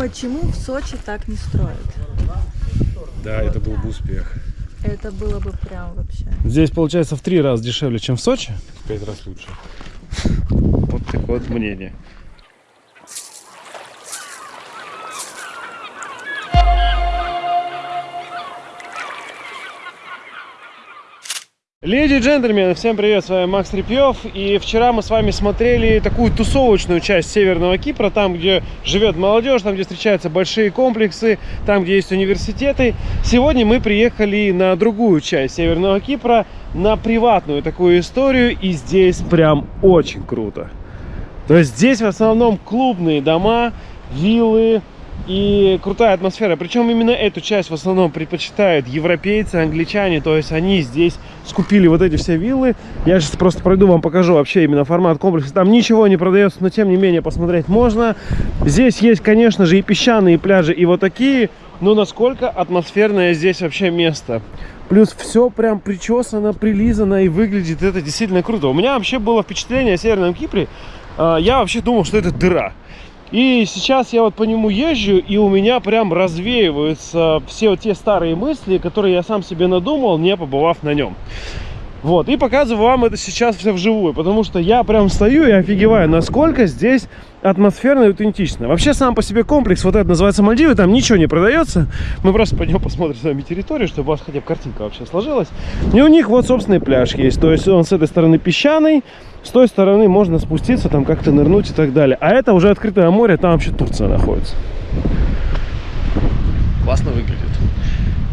Почему в Сочи так не строят? Да, это был бы успех. Это было бы прям вообще. Здесь получается в три раза дешевле, чем в Сочи. В пять раз лучше. Вот такое вот мнение. Леди и джентльмены, всем привет, с вами Макс Репьев И вчера мы с вами смотрели такую тусовочную часть Северного Кипра Там, где живет молодежь, там, где встречаются большие комплексы Там, где есть университеты. Сегодня мы приехали на другую часть Северного Кипра На приватную такую историю И здесь прям очень круто. То есть здесь в основном клубные дома, виллы и крутая атмосфера. Причем именно эту часть в основном предпочитают европейцы, англичане. То есть они здесь скупили вот эти все виллы. Я сейчас просто пройду, вам покажу вообще именно формат комплекса. Там ничего не продается, но тем не менее посмотреть можно. Здесь есть, конечно же, и песчаные пляжи, и вот такие. Но насколько атмосферное здесь вообще место. Плюс все прям причесано, прилизано и выглядит это действительно круто. У меня вообще было впечатление о Северном Кипре. А, я вообще думал, что это дыра. И сейчас я вот по нему езжу, и у меня прям развеиваются все вот те старые мысли, которые я сам себе надумал, не побывав на нем. Вот, и показываю вам это сейчас все вживую, потому что я прям стою и офигеваю, насколько здесь атмосферно и аутентично. Вообще, сам по себе комплекс, вот это называется Мальдивы, там ничего не продается. Мы просто пойдем посмотрим с вами территорию, чтобы у вас хотя бы картинка вообще сложилась. И у них вот собственный пляж есть, то есть он с этой стороны песчаный, с той стороны можно спуститься, там как-то нырнуть и так далее. А это уже открытое море, там вообще Турция находится. Классно выглядит.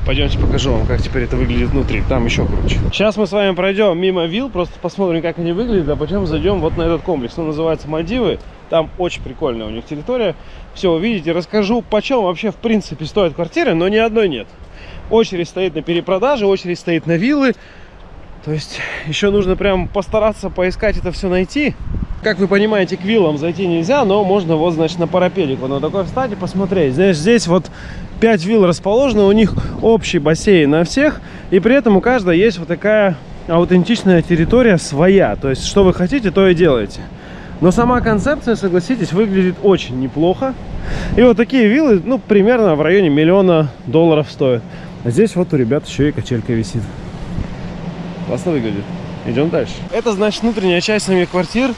Пойдемте покажу вам, как теперь это выглядит внутри. Там еще круче. Сейчас мы с вами пройдем мимо вилл, просто посмотрим, как они выглядят, а потом зайдем вот на этот комплекс. Он называется Мальдивы. Там очень прикольная у них территория. Все увидите. Расскажу, почем вообще в принципе стоят квартиры, но ни одной нет. Очередь стоит на перепродаже, очередь стоит на виллы. То есть еще нужно прям постараться поискать это все найти. Как вы понимаете, к виллам зайти нельзя, но можно вот, значит, на парапедику на такой встать и посмотреть. Знаешь, здесь вот 5 вилл расположено, у них общий бассейн на всех, и при этом у каждого есть вот такая аутентичная территория своя. То есть, что вы хотите, то и делаете. Но сама концепция, согласитесь, выглядит очень неплохо. И вот такие виллы, ну, примерно в районе миллиона долларов стоят. А здесь вот у ребят еще и качелька висит. Классно выглядит. Идем дальше. Это, значит, внутренняя часть самих квартир.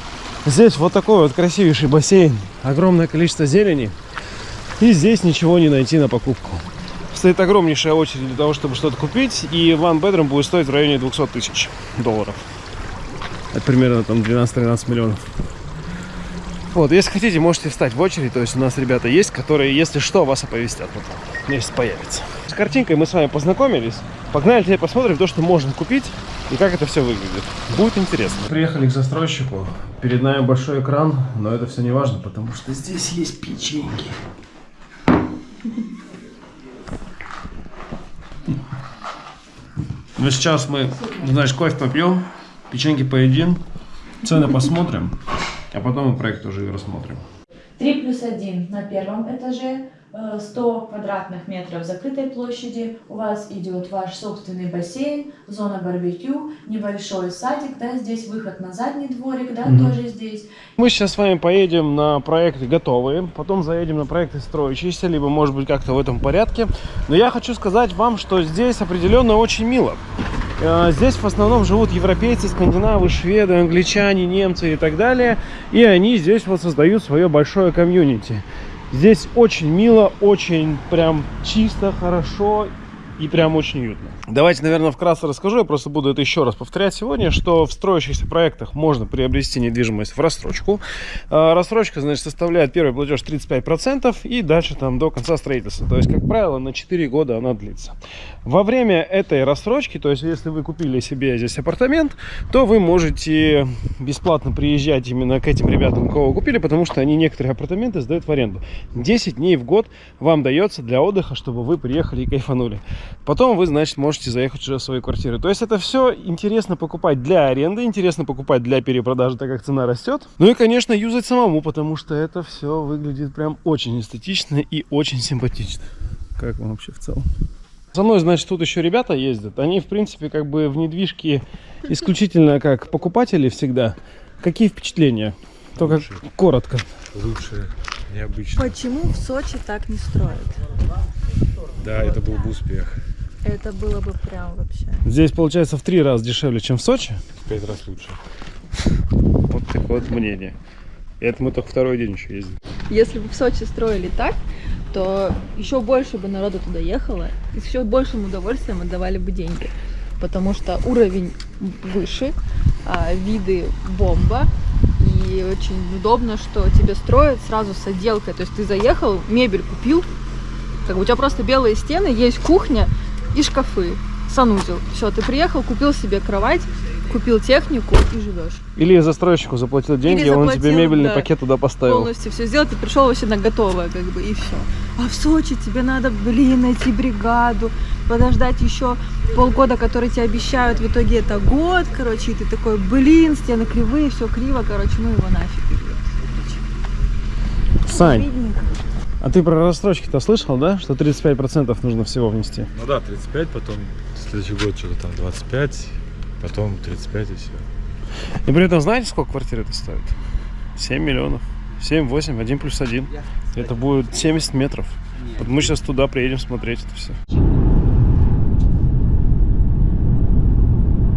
Здесь вот такой вот красивейший бассейн. Огромное количество зелени. И здесь ничего не найти на покупку. Стоит огромнейшая очередь для того, чтобы что-то купить. И one bedroom будет стоить в районе 200 тысяч долларов. Это примерно там 12-13 миллионов. Вот, если хотите, можете встать в очередь. То есть у нас ребята есть, которые, если что, вас оповестят потом, если появится. С картинкой мы с вами познакомились. Погнали теперь посмотрим то, что можно купить и как это все выглядит. Будет интересно. Приехали к застройщику. Перед нами большой экран, но это все не важно, потому что здесь есть печеньки. Ну, сейчас мы, знаешь, кофе попьем, печеньки поедим, цены посмотрим, а потом мы проект уже и рассмотрим. 3 плюс 1 на первом этаже, 100 квадратных метров закрытой площади, у вас идет ваш собственный бассейн, зона барбекю, небольшой садик, да, здесь выход на задний дворик, да, mm -hmm. тоже здесь. Мы сейчас с вами поедем на проекты готовые, потом заедем на проекты строящиеся, либо может быть как-то в этом порядке. Но я хочу сказать вам, что здесь определенно очень мило. Э, здесь в основном живут европейцы, скандинавы, шведы, англичане, немцы и так далее. И они здесь вот создают свое большое комьюнити. Здесь очень мило, очень прям чисто, хорошо и прям очень уютно. Давайте, наверное, вкратце расскажу, я просто буду это еще раз повторять сегодня, что в строящихся проектах можно приобрести недвижимость в рассрочку. А, рассрочка, значит, составляет первый платеж 35% и дальше там до конца строительства. То есть, как правило, на 4 года она длится. Во время этой рассрочки, то есть, если вы купили себе здесь апартамент, то вы можете бесплатно приезжать именно к этим ребятам, кого вы купили, потому что они некоторые апартаменты сдают в аренду. 10 дней в год вам дается для отдыха, чтобы вы приехали и кайфанули. Потом вы, значит, можете заехать уже в свои квартиры. То есть это все интересно покупать для аренды, интересно покупать для перепродажи, так как цена растет. Ну и, конечно, юзать самому, потому что это все выглядит прям очень эстетично и очень симпатично. Как вам вообще в целом? Со мной, значит, тут еще ребята ездят. Они, в принципе, как бы в недвижке исключительно как покупатели всегда. Какие впечатления? Только Лучшие. коротко. Лучшие. необычно. Почему в Сочи так не строят? Да, это был бы успех. Это было бы прям вообще. Здесь получается в три раза дешевле, чем в Сочи. В пять раз лучше. Вот такое вот мнение. И это мы только второй день еще ездим. Если бы в Сочи строили так, то еще больше бы народу туда ехало, и с еще большим удовольствием отдавали бы деньги. Потому что уровень выше, а, виды бомба, и очень удобно, что тебе строят сразу с отделкой. То есть ты заехал, мебель купил, как бы у тебя просто белые стены, есть кухня и шкафы, санузел. Все, ты приехал, купил себе кровать, купил технику и живешь. Или застройщику заплатил деньги, Или он тебе заплатил, мебельный да. пакет туда поставил. полностью все сделал, ты пришел вообще на готовое, как бы, и все. А в Сочи тебе надо, блин, найти бригаду, подождать еще полгода, которые тебе обещают, в итоге это год, короче, и ты такой, блин, стены кривые, все криво, короче, ну его нафиг. Сань, Обидненько. А ты про рассрочки-то слышал, да? Что 35% нужно всего внести? Ну да, 35, потом следующий год что-то там 25, потом 35 и все. И при этом знаете, сколько квартир это стоит? 7 миллионов. 7, 8, 1 плюс 1. Это будет 70 метров. Вот мы сейчас туда приедем смотреть это все.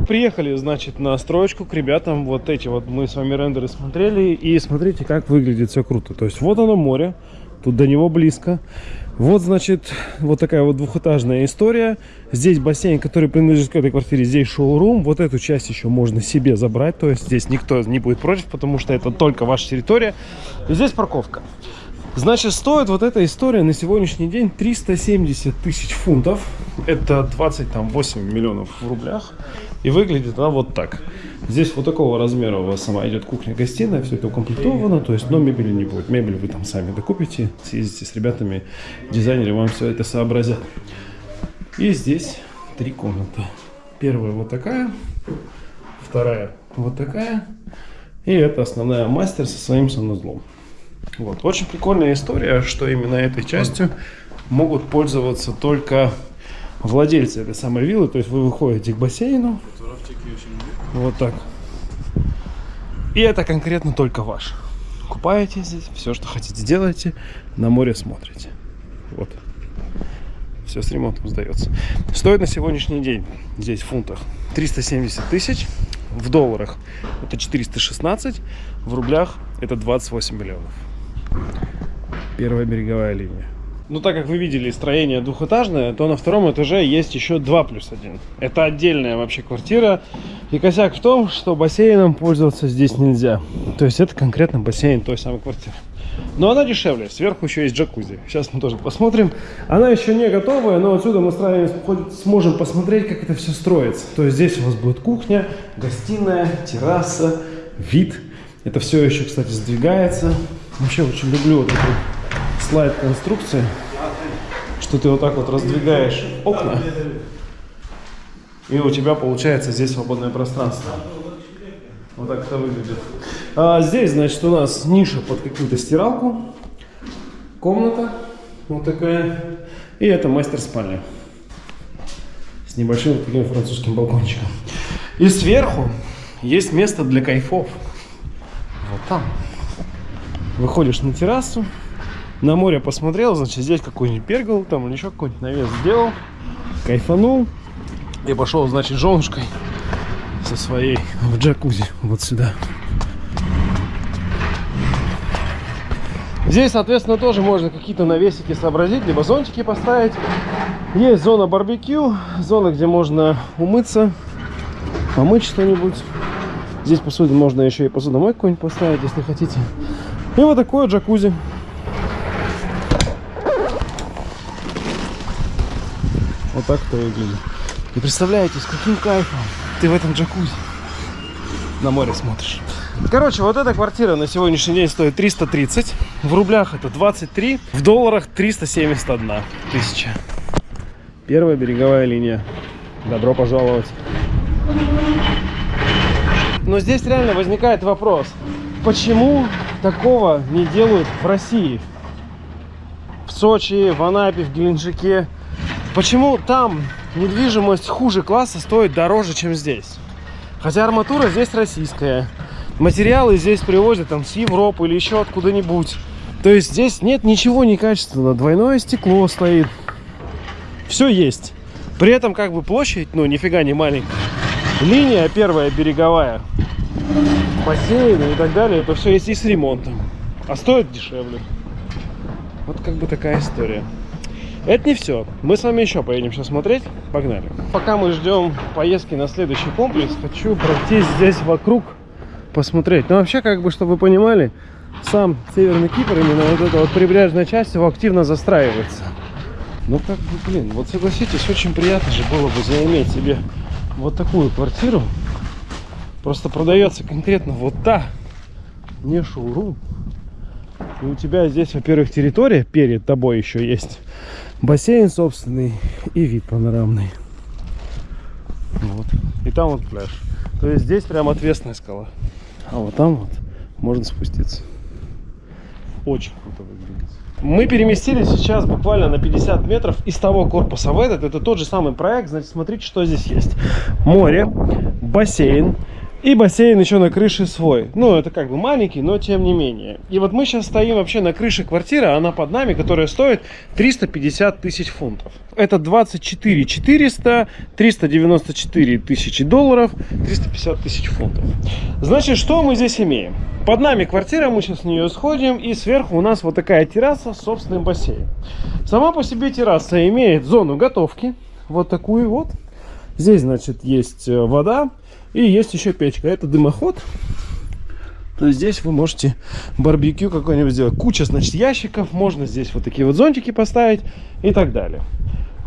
Приехали, значит, на строечку к ребятам. Вот эти вот мы с вами рендеры смотрели. И смотрите, как выглядит все круто. То есть вот оно море. Тут до него близко. Вот, значит, вот такая вот двухэтажная история. Здесь бассейн, который принадлежит к этой квартире. Здесь шоурум. Вот эту часть еще можно себе забрать. То есть здесь никто не будет против, потому что это только ваша территория. И здесь парковка. Значит, стоит вот эта история на сегодняшний день 370 тысяч фунтов. Это 28 миллионов в рублях. И выглядит она вот так. Здесь вот такого размера у вас сама идет кухня-гостиная, все это укомплектовано, то есть, но мебели не будет. Мебель вы там сами докупите, съездите с ребятами, дизайнеры вам все это сообразят. И здесь три комнаты. Первая вот такая, вторая вот такая, и это основная мастер со своим санузлом. Вот. Очень прикольная история, что именно этой частью могут пользоваться только владельцы этой самой виллы. То есть вы выходите к бассейну. Вот так. И это конкретно только ваш. Купаетесь здесь, все, что хотите, делаете, на море смотрите. Вот. Все с ремонтом сдается. Стоит на сегодняшний день здесь в фунтах 370 тысяч. В долларах это 416. В рублях это 28 миллионов. Первая береговая линия. Ну, так как вы видели, строение двухэтажное, то на втором этаже есть еще 2 плюс 1. Это отдельная вообще квартира. И косяк в том, что бассейном пользоваться здесь нельзя. То есть это конкретно бассейн той самой квартиры. Но она дешевле. Сверху еще есть джакузи. Сейчас мы тоже посмотрим. Она еще не готовая, но отсюда мы сможем посмотреть, как это все строится. То есть здесь у вас будет кухня, гостиная, терраса, вид. Это все еще, кстати, сдвигается. Вообще очень люблю вот эту слайд конструкции, что ты вот так вот раздвигаешь окна, и у тебя получается здесь свободное пространство. Вот так это выглядит. А здесь, значит, у нас ниша под какую-то стиралку, комната вот такая, и это мастер-спальня с небольшим таким французским балкончиком. И сверху есть место для кайфов. Вот там. Выходишь на террасу, на море посмотрел, значит, здесь какой-нибудь пергал, там или еще какой-нибудь навес сделал, кайфанул и пошел, значит, женушкой со своей в джакузи вот сюда. Здесь, соответственно, тоже можно какие-то навесики сообразить, либо зонтики поставить. Есть зона барбекю, зона, где можно умыться, помыть что-нибудь. Здесь посуду можно еще и посудомойку какую-нибудь поставить, если хотите. И вот такое джакузи. Так это выглядит. И представляете, с каким кайфом ты в этом джакузи на море смотришь. Короче, вот эта квартира на сегодняшний день стоит 330. В рублях это 23. В долларах 371 тысяча. Первая береговая линия. Добро пожаловать. Но здесь реально возникает вопрос. Почему такого не делают в России? В Сочи, в Анапе, в Геленджике. Почему там недвижимость хуже класса стоит дороже, чем здесь? Хотя арматура здесь российская. Материалы здесь привозят там с Европы или еще откуда-нибудь. То есть здесь нет ничего некачественного. Двойное стекло стоит. Все есть. При этом как бы площадь, ну, нифига не маленькая. Линия первая береговая. Бассейны и так далее. Это все есть и с ремонтом. А стоит дешевле. Вот как бы такая история. Это не все. Мы с вами еще поедем сейчас смотреть. Погнали. Пока мы ждем поездки на следующий комплекс, хочу пройтись здесь вокруг, посмотреть. Ну, вообще, как бы, чтобы вы понимали, сам Северный Кипр, именно вот эта вот прибрежная часть, его активно застраивается. Ну, как бы, блин, вот согласитесь, очень приятно же было бы заиметь себе вот такую квартиру. Просто продается конкретно вот та, не шоурум. И у тебя здесь, во-первых, территория перед тобой еще есть. Бассейн собственный и вид панорамный. Вот. И там вот пляж. То есть здесь прям отвесная скала. А вот там вот можно спуститься. Очень круто выглядит. Мы переместились сейчас буквально на 50 метров из того корпуса в этот. Это тот же самый проект. Значит, смотрите, что здесь есть. Море, бассейн, и бассейн еще на крыше свой. Ну, это как бы маленький, но тем не менее. И вот мы сейчас стоим вообще на крыше квартиры, она под нами, которая стоит 350 тысяч фунтов. Это 24 400, 394 тысячи долларов, 350 тысяч фунтов. Значит, что мы здесь имеем? Под нами квартира, мы сейчас с нее сходим, и сверху у нас вот такая терраса с собственным бассейном. Сама по себе терраса имеет зону готовки, вот такую вот. Здесь, значит, есть э, вода, и есть еще печка. Это дымоход. То есть здесь вы можете барбекю какой-нибудь сделать. Куча, значит, ящиков. Можно здесь вот такие вот зонтики поставить и так далее.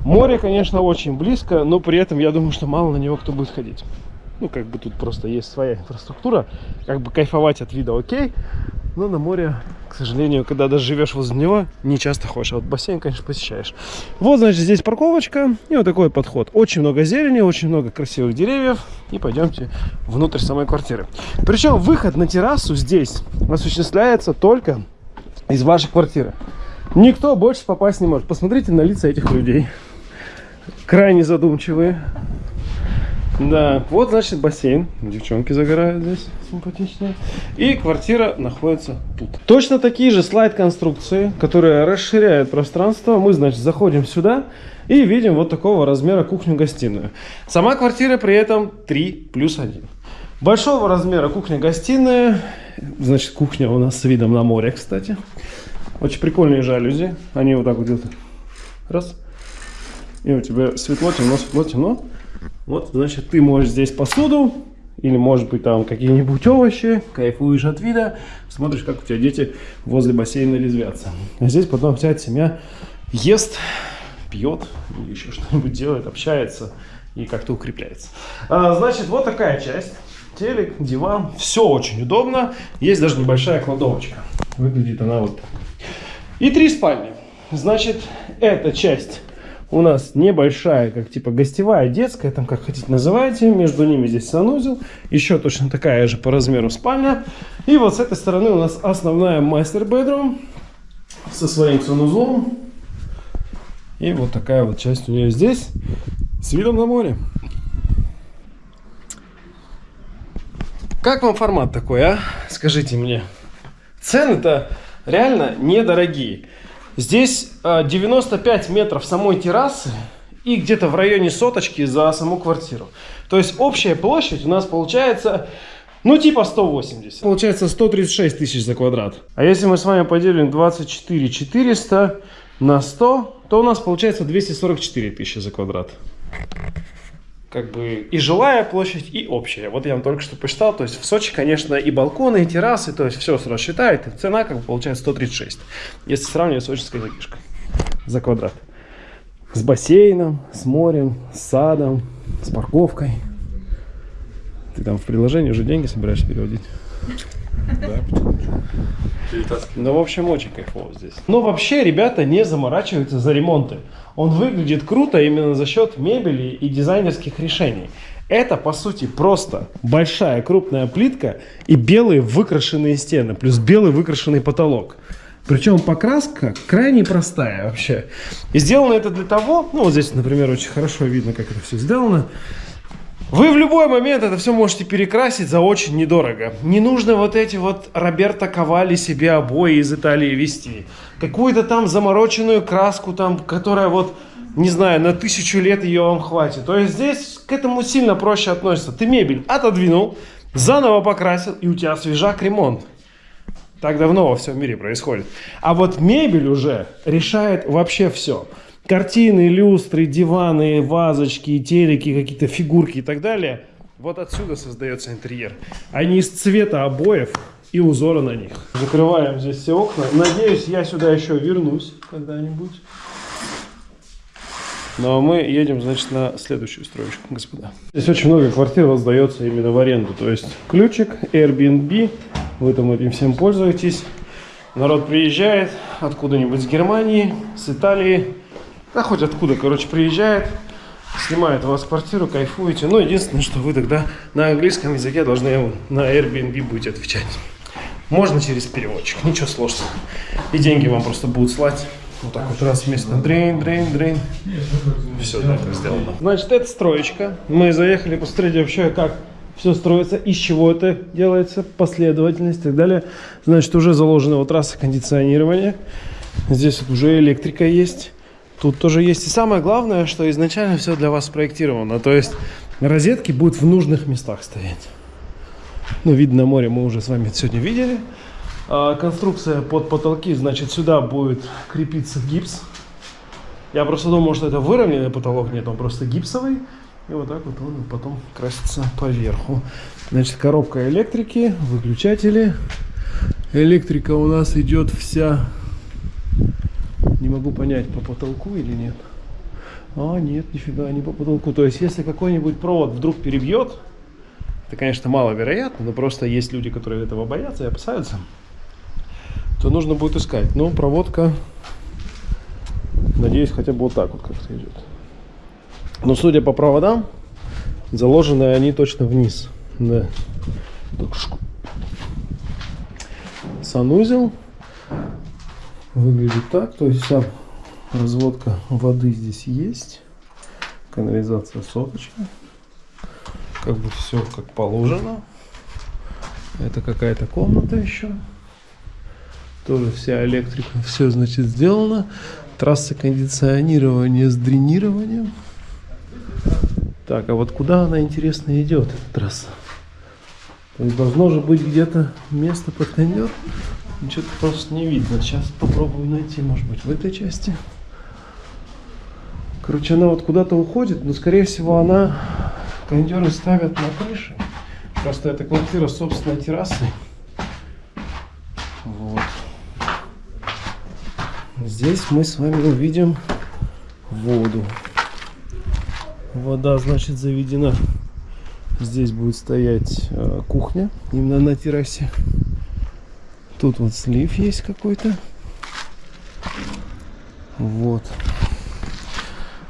Море, конечно, очень близко, но при этом я думаю, что мало на него кто будет ходить. Ну, как бы тут просто есть своя инфраструктура. Как бы кайфовать от вида окей. Но на море, к сожалению, когда даже живешь возле него, не часто ходишь. А вот бассейн, конечно, посещаешь. Вот, значит, здесь парковочка и вот такой подход. Очень много зелени, очень много красивых деревьев. И пойдемте внутрь самой квартиры. Причем выход на террасу здесь осуществляется только из вашей квартиры. Никто больше попасть не может. Посмотрите на лица этих людей. Крайне задумчивые. Да, вот, значит, бассейн. Девчонки загорают здесь, симпатичные. И квартира находится тут. Точно такие же слайд-конструкции, которые расширяют пространство. Мы, значит, заходим сюда и видим вот такого размера кухню-гостиную. Сама квартира при этом 3 плюс 1. Большого размера кухня-гостиная. Значит, кухня у нас с видом на море, кстати. Очень прикольные жалюзи. Они вот так вот идут. Раз. И у тебя светло, темно, светло, темно. Вот, значит, ты можешь здесь посуду, или, может быть, там какие-нибудь овощи, кайфуешь от вида, смотришь, как у тебя дети возле бассейна резвятся. А здесь потом вся семья ест, пьет, еще что-нибудь делает, общается и как-то укрепляется. А, значит, вот такая часть. Телек, диван, все очень удобно. Есть даже небольшая кладовочка. Выглядит она вот так. И три спальни. Значит, эта часть у нас небольшая, как типа гостевая, детская, там как хотите называйте. Между ними здесь санузел. Еще точно такая же по размеру спальня. И вот с этой стороны у нас основная мастер-бедрум со своим санузлом. И вот такая вот часть у нее здесь с видом на море. Как вам формат такой, а? Скажите мне. Цены-то реально недорогие. Здесь 95 а, метров самой террасы и где-то в районе соточки за саму квартиру. То есть общая площадь у нас получается, ну типа 180. Получается 136 тысяч за квадрат. А если мы с вами поделим 24 400 на 100, то у нас получается 244 тысячи за квадрат как бы и жилая площадь, и общая. Вот я вам только что посчитал, то есть в Сочи, конечно, и балконы, и террасы, то есть все сразу считает, и цена как бы получается 136, если сравнивать с сочинской задвижкой за квадрат. С бассейном, с морем, с садом, с парковкой. Ты там в приложении уже деньги собираешься переводить? Да, Ну, в общем, очень кайфово здесь. Но вообще ребята не заморачиваются за ремонты. Он выглядит круто именно за счет мебели и дизайнерских решений. Это, по сути, просто большая крупная плитка и белые выкрашенные стены, плюс белый выкрашенный потолок. Причем покраска крайне простая вообще. И сделано это для того, ну вот здесь, например, очень хорошо видно, как это все сделано. Вы в любой момент это все можете перекрасить за очень недорого. Не нужно вот эти вот Роберто Ковали себе обои из Италии вести. Какую-то там замороченную краску, там, которая вот, не знаю, на тысячу лет ее вам хватит. То есть здесь к этому сильно проще относится. Ты мебель отодвинул, заново покрасил, и у тебя свежак ремонт. Так давно во всем мире происходит. А вот мебель уже решает вообще все. Картины, люстры, диваны, вазочки, телеки, какие-то фигурки и так далее. Вот отсюда создается интерьер. Они из цвета обоев и узора на них. Закрываем здесь все окна. Надеюсь, я сюда еще вернусь когда-нибудь. Ну а мы едем, значит, на следующую строечку, господа. Здесь очень много квартир раздается именно в аренду. То есть ключик, Airbnb, вы там этим всем пользуетесь. Народ приезжает откуда-нибудь с Германии, с Италии, да хоть откуда, короче, приезжает, снимает у вас квартиру, кайфуете. Но единственное, что вы тогда на английском языке должны на Airbnb будете отвечать. Можно через переводчик, ничего сложного. И деньги вам просто будут слать. Вот так вот раз вместе. Дрейн, дрейн, дрейн. Все, да, это сделано. Значит, это строечка. Мы заехали посмотреть вообще, как все строится, из чего это делается, последовательность и так далее. Значит, уже заложена вот трасса кондиционирования. Здесь вот уже электрика есть. Тут тоже есть. И самое главное, что изначально все для вас спроектировано. То есть розетки будут в нужных местах стоять. Ну, видно на море мы уже с вами сегодня видели. А, конструкция под потолки, значит, сюда будет крепиться гипс. Я просто думал, что это выровненный потолок, нет, он просто гипсовый. И вот так вот он потом красится поверху. Значит, коробка электрики, выключатели. Электрика у нас идет вся не могу понять, по потолку или нет. А, нет, нифига, не по потолку. То есть, если какой-нибудь провод вдруг перебьет, это, конечно, маловероятно, но просто есть люди, которые этого боятся и опасаются, то нужно будет искать. Но проводка, надеюсь, хотя бы вот так вот как-то идет. Но судя по проводам, заложены они точно вниз. Да. Санузел выглядит так. То есть вся разводка воды здесь есть. Канализация соточная. Как бы все как положено. Это какая-то комната еще. Тоже вся электрика, все значит сделано. Трасса кондиционирования с дренированием. Так, а вот куда она, интересно, идет, эта трасса? То есть должно же быть где-то место под кондер. Что-то просто не видно. Сейчас попробую найти, может быть, в этой части. Короче, она вот куда-то уходит, но, скорее всего, она... Кондеры ставят на крыше. Просто эта квартира собственной террасой. Вот. Здесь мы с вами увидим воду. Вода, значит, заведена. Здесь будет стоять э, кухня, именно на террасе. Тут вот слив есть какой-то. Вот.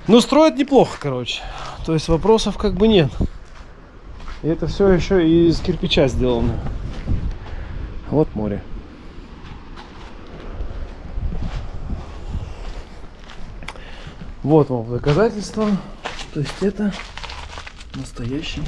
Ну, строят неплохо, короче. То есть вопросов как бы нет. И это все еще из кирпича сделано. Вот море. Вот вам доказательство. То есть это настоящий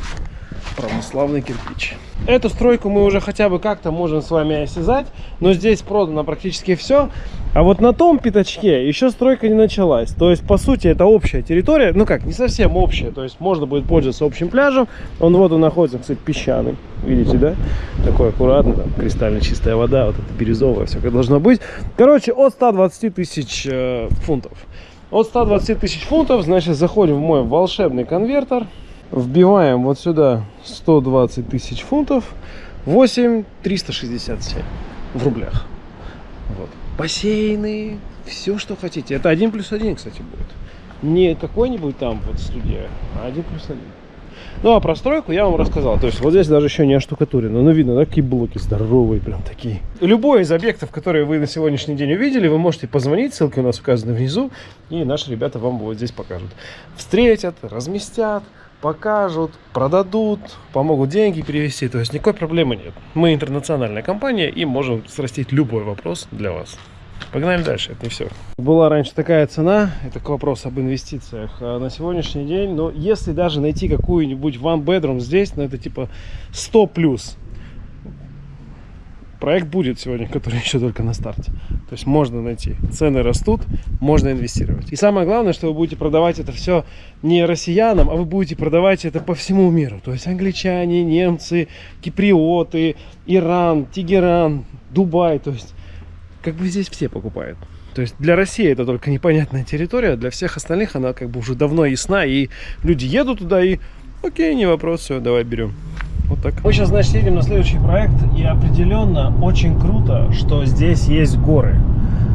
православный кирпич. Эту стройку мы уже хотя бы как-то можем с вами осязать, но здесь продано практически все. А вот на том пятачке еще стройка не началась. То есть, по сути, это общая территория. Ну как, не совсем общая. То есть, можно будет пользоваться общим пляжем. Он вот он находится, кстати, песчаный. Видите, да? Такой аккуратный, там, кристально чистая вода. Вот это бирюзовая, все как должно быть. Короче, от 120 тысяч э, фунтов. От 120 тысяч фунтов, значит, заходим в мой волшебный конвертер. Вбиваем вот сюда 120 тысяч фунтов. 8 367 в рублях. Вот. Бассейны, все, что хотите. Это один плюс один, кстати, будет. Не какой-нибудь там вот студия, а один плюс один. Ну, а про стройку я вам рассказал. То есть вот здесь даже еще не оштукатурено. Ну, видно, да, какие блоки здоровые, прям такие. Любой из объектов, которые вы на сегодняшний день увидели, вы можете позвонить, ссылки у нас указаны внизу, и наши ребята вам вот здесь покажут. Встретят, разместят, покажут, продадут, помогут деньги перевести. То есть никакой проблемы нет. Мы интернациональная компания и можем срастить любой вопрос для вас. Погнали дальше, это не все. Была раньше такая цена, это к вопросу об инвестициях. А на сегодняшний день, но если даже найти какую-нибудь one bedroom здесь, ну это типа 100 плюс. Проект будет сегодня, который еще только на старте. То есть можно найти. Цены растут, можно инвестировать. И самое главное, что вы будете продавать это все не россиянам, а вы будете продавать это по всему миру. То есть англичане, немцы, киприоты, Иран, Тегеран, Дубай. То есть как бы здесь все покупают. То есть для России это только непонятная территория, для всех остальных она как бы уже давно ясна, и люди едут туда и окей, не вопрос, все, давай берем. Вот так. Мы сейчас, значит, едем на следующий проект, и определенно очень круто, что здесь есть горы.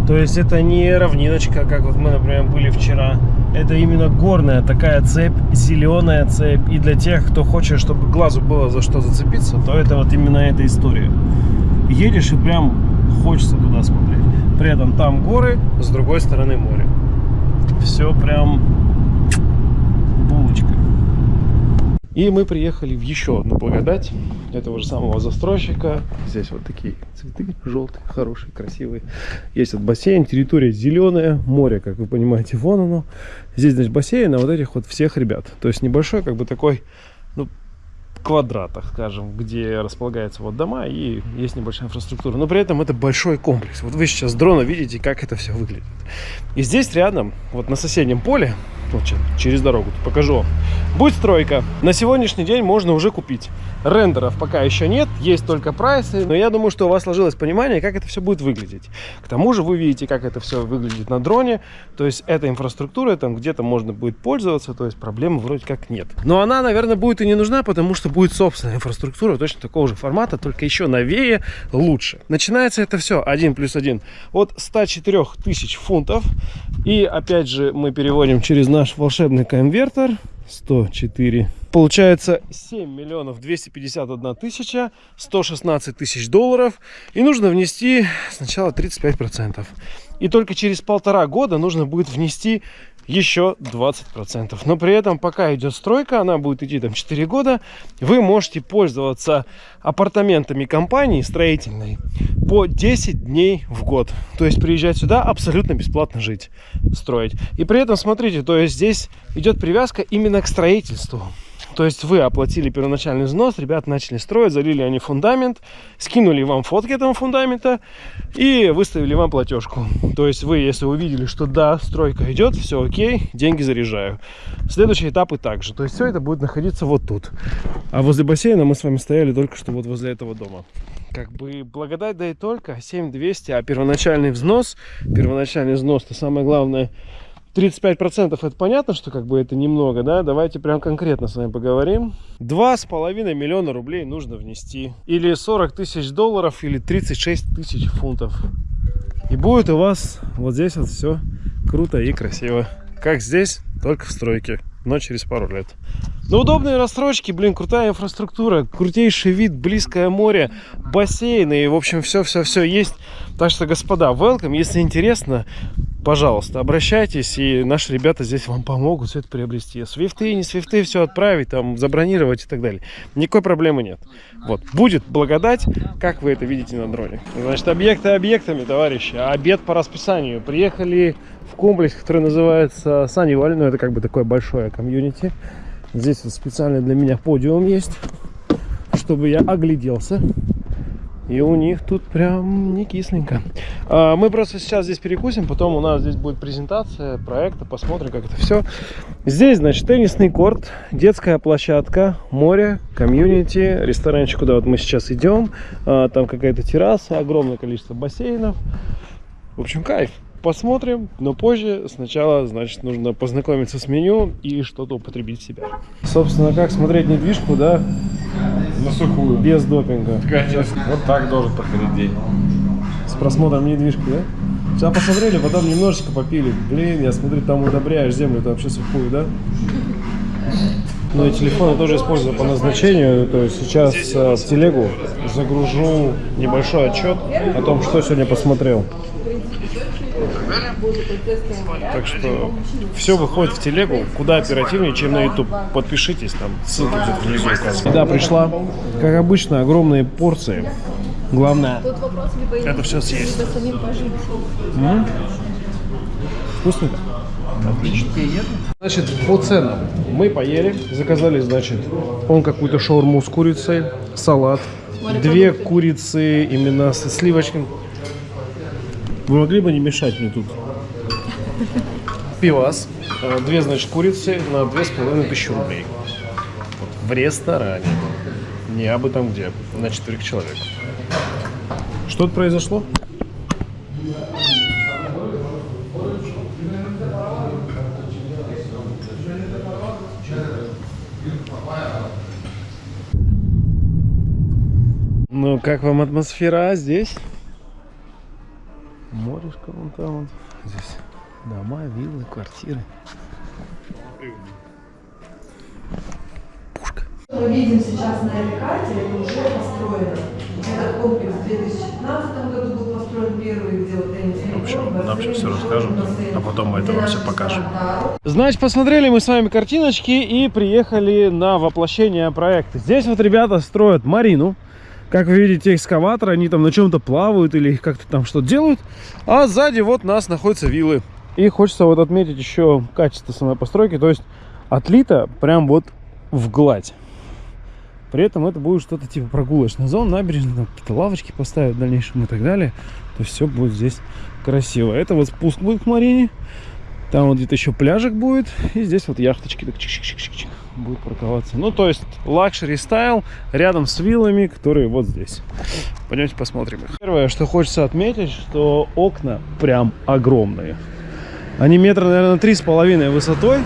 То есть это не равниночка, как вот мы, например, были вчера. Это именно горная такая цепь, зеленая цепь. И для тех, кто хочет, чтобы глазу было за что зацепиться, то это вот именно эта история. Едешь и прям хочется туда смотреть. При этом там горы, с другой стороны море. Все прям булочка. И мы приехали в еще одну благодать этого же самого застройщика. Здесь вот такие цветы желтые, хорошие, красивые. Есть вот бассейн, территория зеленая, море, как вы понимаете, вон оно. Здесь, значит, бассейн, а вот этих вот всех ребят. То есть небольшой, как бы такой, квадратах, скажем, где располагаются вот дома и есть небольшая инфраструктура. Но при этом это большой комплекс. Вот вы сейчас с дрона видите, как это все выглядит. И здесь рядом, вот на соседнем поле, вот через дорогу, покажу вам, будет стройка. На сегодняшний день можно уже купить. Рендеров пока еще нет, есть только прайсы, но я думаю, что у вас сложилось понимание, как это все будет выглядеть. К тому же вы видите, как это все выглядит на дроне, то есть эта инфраструктура, там где-то можно будет пользоваться, то есть проблемы вроде как нет. Но она, наверное, будет и не нужна, потому что будет собственная инфраструктура точно такого же формата, только еще новее, лучше. Начинается это все 1 плюс 1 от 104 тысяч фунтов. И опять же мы переводим через наш волшебный конвертер 104 Получается 7 миллионов 251 тысяча 116 тысяч долларов. И нужно внести сначала 35 процентов. И только через полтора года нужно будет внести еще 20%. Но при этом, пока идет стройка, она будет идти там 4 года, вы можете пользоваться апартаментами компании строительной по 10 дней в год. То есть приезжать сюда абсолютно бесплатно жить, строить. И при этом, смотрите, то есть здесь идет привязка именно к строительству. То есть вы оплатили первоначальный взнос, ребята начали строить, залили они фундамент, скинули вам фотки этого фундамента и выставили вам платежку. То есть вы, если увидели, что да, стройка идет, все окей, деньги заряжаю. Следующий этап и также. То есть все это будет находиться вот тут. А возле бассейна мы с вами стояли только что вот возле этого дома. Как бы благодать да и только 7200, а первоначальный взнос, первоначальный взнос, то самое главное – 35% это понятно, что как бы это немного, да? Давайте прям конкретно с вами поговорим. Два с половиной миллиона рублей нужно внести. Или 40 тысяч долларов, или 36 тысяч фунтов. И будет у вас вот здесь вот все круто и красиво. Как здесь, только в стройке, но через пару лет. Ну, удобные рассрочки, блин, крутая инфраструктура, крутейший вид, близкое море, бассейны, и, в общем, все-все-все есть. Так что, господа, welcome, если интересно, пожалуйста, обращайтесь, и наши ребята здесь вам помогут все это приобрести. Свифты, не свифты, все отправить, там, забронировать и так далее. Никакой проблемы нет. Вот, будет благодать, как вы это видите на дроне. Значит, объекты объектами, товарищи, обед по расписанию. Приехали комплекс, который называется Саниваль, ну, это как бы такое большое комьюнити. Здесь вот специально для меня подиум есть, чтобы я огляделся. И у них тут прям не кисленько. А, мы просто сейчас здесь перекусим, потом у нас здесь будет презентация проекта, посмотрим, как это все. Здесь, значит, теннисный корт, детская площадка, море, комьюнити, ресторанчик, куда вот мы сейчас идем. А, там какая-то терраса, огромное количество бассейнов. В общем, кайф посмотрим, но позже сначала, значит, нужно познакомиться с меню и что-то употребить в себя. Собственно, как смотреть недвижку, да? На сухую. Без допинга. Конечно. Вот так должен проходить день. С просмотром недвижки, да? Сейчас посмотрели, потом немножечко попили. Блин, я смотрю, там удобряешь землю, это вообще сухую, да? Ну и телефон я тоже использую по назначению. То есть сейчас э, в телегу загружу небольшой отчет о том, что сегодня посмотрел. Так что все выходит в телегу куда оперативнее, чем на YouTube. Подпишитесь, там ссылка где-то внизу указана. Еда пришла, как обычно, огромные порции. Главное, Это инвестиций, съесть. пожить. Вкусненько? Отлично. Значит, по ценам. Мы поели, заказали, значит, он какую-то шаурму с курицей, салат, две курицы именно со сливочками. Вы могли бы не мешать мне тут? Пивас, э, две, значит, курицы на две с половиной тысячи рублей. Вот, в ресторане. Не абы там где, на четверых человек. Что тут произошло? Ну, как вам атмосфера здесь? Морешко вон там вот. Здесь дома, виллы, квартиры. Мы видим сейчас на этой карте, это уже построено. Этот комплекс в 2015 году был построен первый, где вот Энди В общем, нам сейчас всё расскажут, а потом мы это вам наша покажем. Значит, посмотрели мы с вами картиночки и приехали на воплощение проекта. Здесь вот ребята строят марину. Как вы видите, экскаватор, они там на чем-то плавают или как-то там что-то делают. А сзади вот нас находятся виллы. И хочется вот отметить еще качество самой постройки. То есть отлито прям вот в гладь. При этом это будет что-то типа прогулочная зона, набережная, там какие-то лавочки поставят в дальнейшем и так далее. То есть все будет здесь красиво. Это вот спуск будет к Марине. Там вот где-то еще пляжик будет. И здесь вот яхточки так чик-чик-чик-чик будут парковаться. Ну, то есть luxury style рядом с виллами, которые вот здесь. Пойдемте посмотрим их. Первое, что хочется отметить, что окна прям огромные. Они метра, наверное, три с половиной высотой.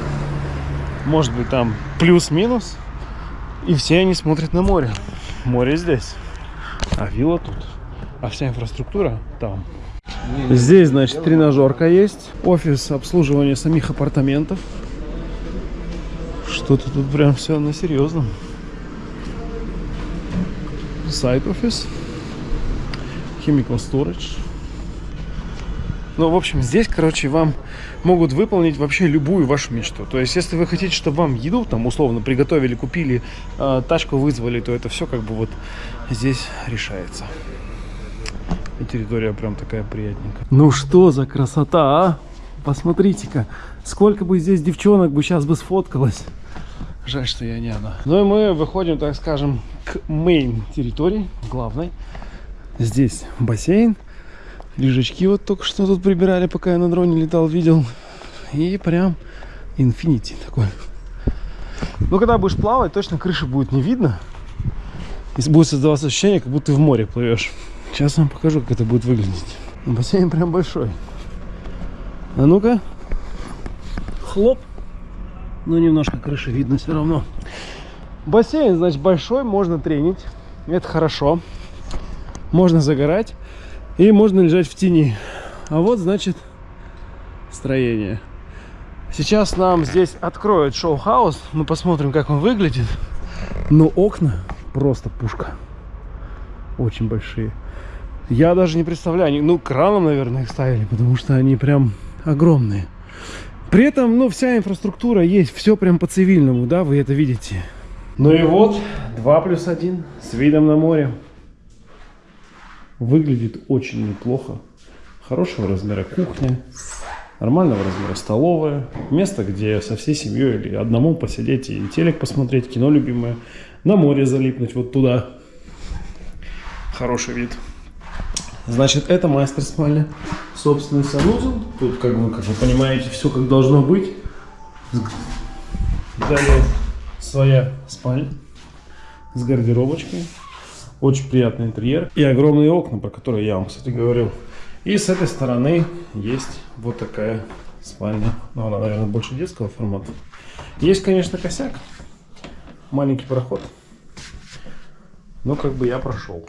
Может быть, там плюс-минус. И все они смотрят на море. Море здесь. А вилла тут. А вся инфраструктура там. Здесь, значит, тренажерка есть. Офис обслуживания самих апартаментов. Что-то тут прям все на серьезном. Сайт офис. Chemical Storage. Ну, в общем, здесь, короче, вам могут выполнить вообще любую вашу мечту. То есть, если вы хотите, чтобы вам еду там условно приготовили, купили, э, тачку вызвали, то это все как бы вот здесь решается. И территория прям такая приятненькая. Ну что за красота, а? Посмотрите-ка, сколько бы здесь девчонок бы сейчас бы сфоткалось. Жаль, что я не она. Ну и мы выходим, так скажем, к мейн территории, главной. Здесь бассейн. Лежачки вот только что тут прибирали, пока я на дроне летал, видел. И прям инфинити такой. Ну, когда будешь плавать, точно крыши будет не видно. И будет создаваться ощущение, как будто ты в море плывешь. Сейчас вам покажу, как это будет выглядеть. Бассейн прям большой. А ну-ка. Хлоп. Ну, немножко крыши видно все равно. Бассейн, значит, большой, можно тренить. Это хорошо. Можно загорать. И можно лежать в тени. А вот, значит, строение. Сейчас нам здесь откроют шоу-хаус. Мы посмотрим, как он выглядит. Но окна просто пушка. Очень большие. Я даже не представляю. Они, ну, краном, наверное, их ставили, потому что они прям огромные. При этом, ну, вся инфраструктура есть. Все прям по-цивильному, да, вы это видите. Ну и вот, 2 плюс 1 с видом на море. Выглядит очень неплохо. Хорошего размера кухня, нормального размера столовая, место, где со всей семьей или одному посидеть и телек посмотреть, кино любимое, на море залипнуть вот туда. Хороший вид. Значит, это мастер спальня. Собственный санузел. Тут, как вы, как вы понимаете, все как должно быть. Далее своя спальня с гардеробочкой. Очень приятный интерьер. И огромные окна, про которые я вам, кстати, говорил. И с этой стороны есть вот такая спальня. Ну, она, наверное, больше детского формата. Есть, конечно, косяк. Маленький проход. Но как бы я прошел.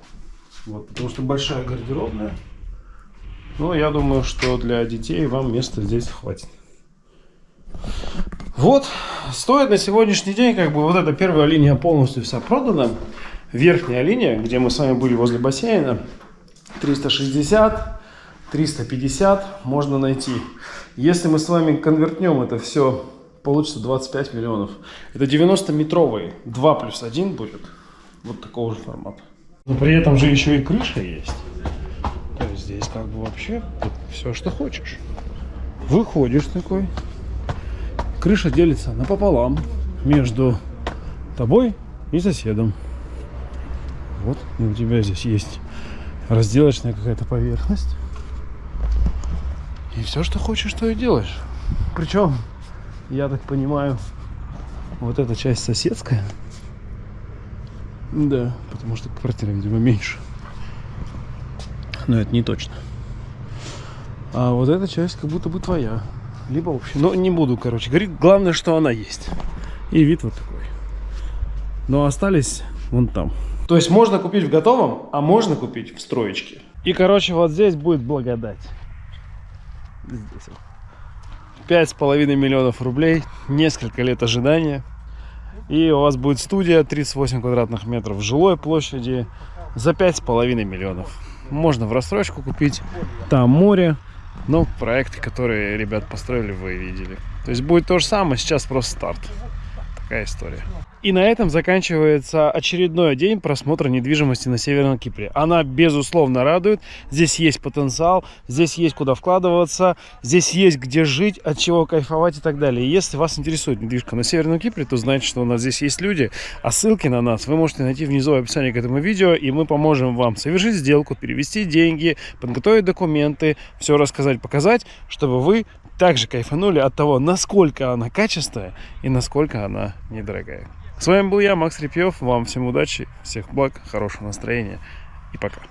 Вот, потому что большая гардеробная. Но я думаю, что для детей вам места здесь хватит. Вот, стоит на сегодняшний день, как бы вот эта первая линия полностью вся продана. Верхняя линия, где мы с вами были возле бассейна, 360, 350 можно найти. Если мы с вами конвертнем это все, получится 25 миллионов. Это 90-метровый, 2 плюс 1 будет, вот такого же формата. Но при этом же еще и крыша есть. То есть здесь как бы вообще все, что хочешь. Выходишь такой. Крыша делится напополам между тобой и соседом. Вот, и у тебя здесь есть разделочная какая-то поверхность. И все, что хочешь, то и делаешь. Причем, я так понимаю, вот эта часть соседская. Да, потому что квартира, видимо, меньше. Но это не точно. А вот эта часть как будто бы твоя. Либо общая. Но не буду, короче, говорить. Главное, что она есть. И вид вот такой. Но остались вон там. То есть можно купить в готовом, а можно купить в строечке. И, короче, вот здесь будет благодать. Здесь вот. Пять с половиной миллионов рублей, несколько лет ожидания. И у вас будет студия 38 квадратных метров жилой площади за пять с половиной миллионов. Можно в рассрочку купить. Там море. Но проекты, которые ребят построили, вы видели. То есть будет то же самое, сейчас просто старт. Такая история. И на этом заканчивается очередной день просмотра недвижимости на Северном Кипре. Она, безусловно, радует. Здесь есть потенциал, здесь есть куда вкладываться, здесь есть где жить, от чего кайфовать и так далее. Если вас интересует недвижка на Северном Кипре, то знаете, что у нас здесь есть люди. А ссылки на нас вы можете найти внизу в описании к этому видео, и мы поможем вам совершить сделку, перевести деньги, подготовить документы, все рассказать, показать, чтобы вы также кайфанули от того, насколько она качественная и насколько она недорогая. С вами был я, Макс Репьев. Вам всем удачи, всех благ, хорошего настроения и пока.